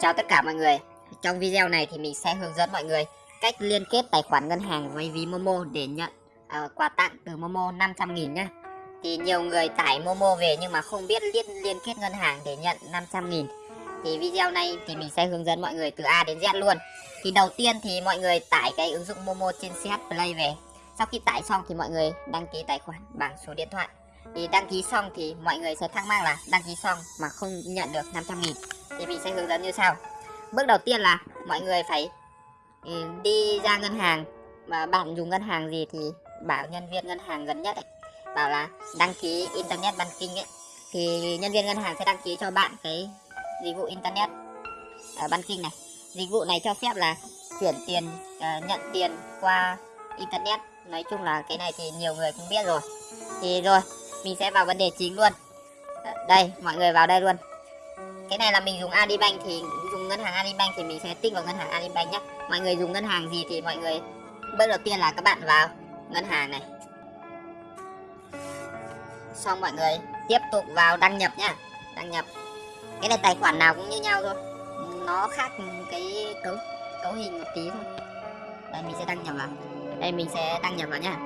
Chào tất cả mọi người. Trong video này thì mình sẽ hướng dẫn mọi người cách liên kết tài khoản ngân hàng với ví Momo để nhận uh, quà tặng từ Momo 500.000 nhé. Thì nhiều người tải Momo về nhưng mà không biết liên, liên kết ngân hàng để nhận 500.000 Thì video này thì mình sẽ hướng dẫn mọi người từ A đến Z luôn. Thì đầu tiên thì mọi người tải cái ứng dụng Momo trên CH Play về. Sau khi tải xong thì mọi người đăng ký tài khoản bằng số điện thoại. Thì đăng ký xong thì mọi người sẽ thắc mắc là đăng ký xong mà không nhận được 500 nghìn thì mình sẽ hướng dẫn như sau. Bước đầu tiên là mọi người phải ừ, đi ra ngân hàng. Mà bạn dùng ngân hàng gì thì bảo nhân viên ngân hàng gần nhất ấy, bảo là đăng ký internet banking ấy. Thì nhân viên ngân hàng sẽ đăng ký cho bạn cái dịch vụ internet uh, banking này. Dịch vụ này cho phép là chuyển tiền uh, nhận tiền qua internet. Nói chung là cái này thì nhiều người cũng biết rồi. Thì rồi mình sẽ vào vấn đề chính luôn. Ờ, đây mọi người vào đây luôn cái này là mình dùng Adibank thì dùng ngân hàng Adibank thì mình sẽ tích vào ngân hàng Adibank nhé mọi người dùng ngân hàng gì thì mọi người bước đầu tiên là các bạn vào ngân hàng này. Xong mọi người tiếp tục vào đăng nhập nhá. Đăng nhập. Cái này tài khoản nào cũng như nhau thôi. Nó khác cái cấu cấu hình một tí thôi. Đây, mình sẽ đăng nhập vào. Đây, mình sẽ đăng nhập vào nhá.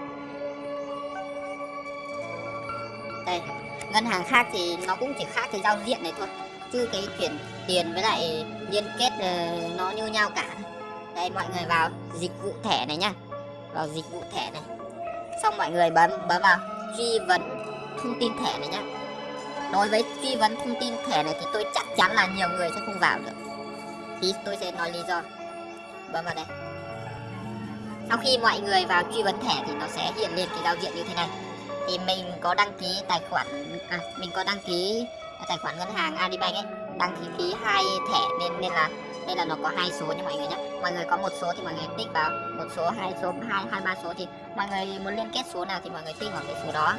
Đây, ngân hàng khác thì nó cũng chỉ khác cái giao diện này thôi chứ cái chuyển tiền với lại liên kết uh, nó như nhau cả. Đây mọi người vào dịch vụ thẻ này nhá. Vào dịch vụ thẻ này. Xong mọi người bấm bấm vào truy vấn thông tin thẻ này nhá. Đối với truy vấn thông tin thẻ này thì tôi chắc chắn là nhiều người sẽ không vào được. Thì tôi sẽ nói lý do. Bấm vào đây. Sau khi mọi người vào truy vấn thẻ thì nó sẽ hiện lên cái giao diện như thế này. Thì mình có đăng ký tài khoản à, mình có đăng ký tài khoản ngân hàng Adibank ấy, đăng ký phí hai thẻ nên nên là đây là nó có hai số nha mọi người nhé mọi người có một số thì mọi người tích vào, một số, hai số, hai hai, ba số thì mọi người muốn liên kết số nào thì mọi người tích vào cái số đó.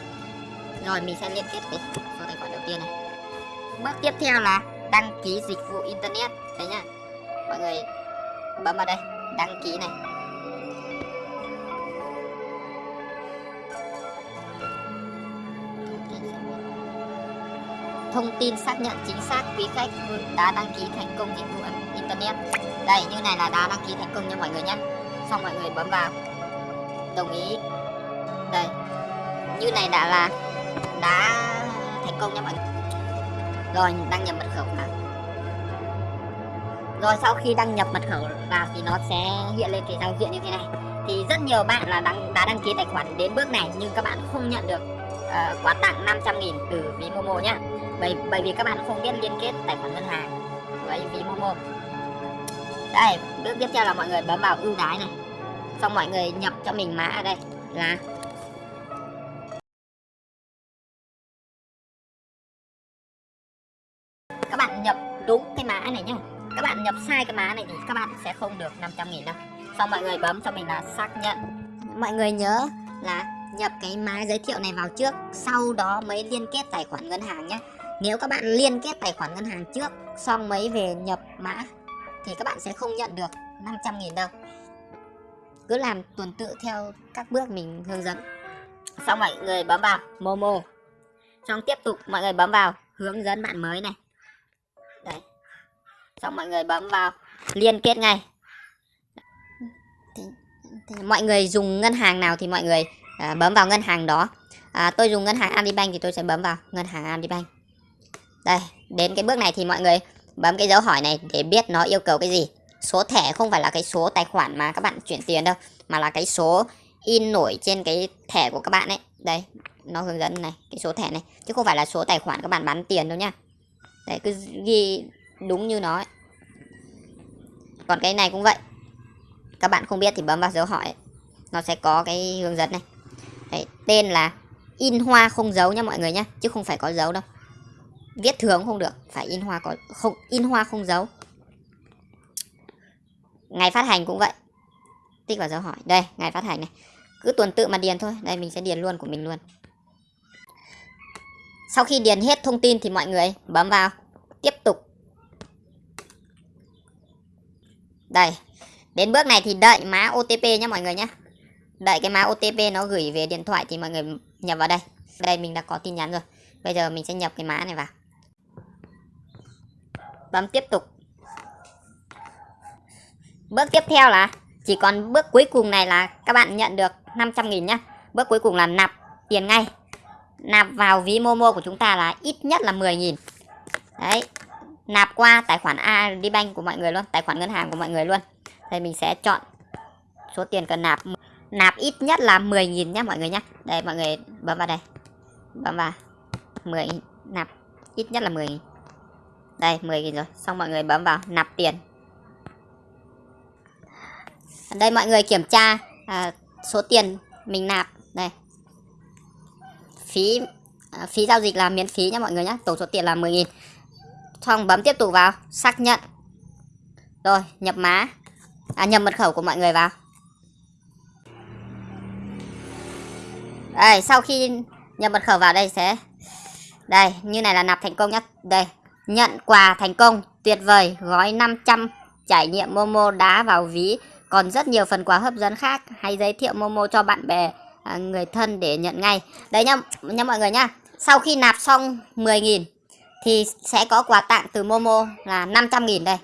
Rồi, mình sẽ liên kết cái số tài khoản đầu tiên này. Bước tiếp theo là đăng ký dịch vụ internet. Đấy nhá. Mọi người bấm vào đây, đăng ký này. Thông tin xác nhận chính xác quý khách đã đăng ký thành công dịch vụ internet. Đây như này là đã đăng ký thành công nha mọi người nhé. Xong mọi người bấm vào. Đồng ý. Đây. Như này đã là đã thành công nha mọi người. Rồi đăng nhập mật khẩu vào. Rồi sau khi đăng nhập mật khẩu vào thì nó sẽ hiện lên cái giao diện như thế này. Thì rất nhiều bạn là đăng, đã đăng ký tài khoản đến bước này nhưng các bạn không nhận được uh, quà tặng 500 nghìn từ ví Momo nhá. Bởi bởi vì các bạn không biết liên kết tài khoản ngân hàng với ví Momo. Đây bước tiếp theo là mọi người bấm vào ưu đãi này. Xong mọi người nhập cho mình mã ở đây. Là các bạn nhập đúng cái mã này nhá. Các bạn nhập sai cái mã này thì các bạn sẽ không được 500 nghìn đâu. Xong mọi người bấm cho mình là xác nhận. Mọi người nhớ là nhập cái mã giới thiệu này vào trước sau đó mới liên kết tài khoản ngân hàng nhé. Nếu các bạn liên kết tài khoản ngân hàng trước xong mới về nhập mã thì các bạn sẽ không nhận được 500 nghìn đâu. Cứ làm tuần tự theo các bước mình hướng dẫn. Xong mọi người bấm vào Momo. Xong tiếp tục mọi người bấm vào hướng dẫn bạn mới này. Đấy. Xong mọi người bấm vào liên kết ngay. Thì, thì mọi người dùng ngân hàng nào thì mọi người à, bấm vào ngân hàng đó. À, tôi dùng ngân hàng Alibank thì tôi sẽ bấm vào ngân hàng Alibank. đây đến cái bước này thì mọi người bấm cái dấu hỏi này để biết nó yêu cầu cái gì. Số thẻ không phải là cái số tài khoản mà các bạn chuyển tiền đâu mà là cái số in nổi trên cái thẻ của các bạn ấy. Đây nó hướng dẫn này cái số thẻ này. Chứ không phải là số tài khoản các bạn bán tiền đâu nhá. Đấy cứ ghi đúng như nó ấy. còn cái này cũng vậy. Các bạn không biết thì bấm vào dấu hỏi nó sẽ có cái hướng dẫn này đấy, tên là in hoa không dấu nha mọi người nhé chứ không phải có dấu đâu. Viết thường không được phải in hoa có không in hoa không dấu ngày phát hành cũng vậy. Tích vào dấu hỏi. Đây ngày phát hành này. Cứ tuần tự mà điền thôi. Đây mình sẽ điền luôn của mình luôn. Sau khi điền hết thông tin thì mọi người bấm vào. Tiếp tục. Đây. Đến bước này thì đợi mã OTP nhé mọi người nhé đợi cái mã OTP nó gửi về điện thoại thì mọi người nhập vào đây. Đây, mình đã có tin nhắn rồi. Bây giờ mình sẽ nhập cái mã này vào. Bấm tiếp tục. Bước tiếp theo là, chỉ còn bước cuối cùng này là các bạn nhận được 500.000 nhá. Bước cuối cùng là nạp tiền ngay. Nạp vào ví Momo của chúng ta là ít nhất là 10.000 đấy. Nạp qua tài khoản ADBank của mọi người luôn, tài khoản ngân hàng của mọi người luôn. Đây, mình sẽ chọn số tiền cần nạp nạp ít nhất là 10.000 nhé mọi người nhé đây mọi người bấm vào đây. Bấm vào. 10 nạp ít nhất là 10.000. đây 10.000 rồi. Xong mọi người bấm vào nạp tiền. Đây mọi người kiểm tra à, số tiền mình nạp. Đây. Phí à, phí giao dịch là miễn phí nha mọi người nhé tổng số tiền là 10.000 xong bấm tiếp tục vào. Xác nhận. Rồi nhập mã. À, nhập mật khẩu của mọi người vào. Đây sau khi nhập mật khẩu vào đây sẽ đây như này là nạp thành công nhá. Đây nhận quà thành công tuyệt vời gói 500 trải nghiệm Momo đá vào ví. Còn rất nhiều phần quà hấp dẫn khác hãy giới thiệu Momo cho bạn bè à, người thân để nhận ngay. Đấy nhá, nhá mọi người nhá. Sau khi nạp xong 10.000 thì sẽ có quà tặng từ Momo là 500.000 đây.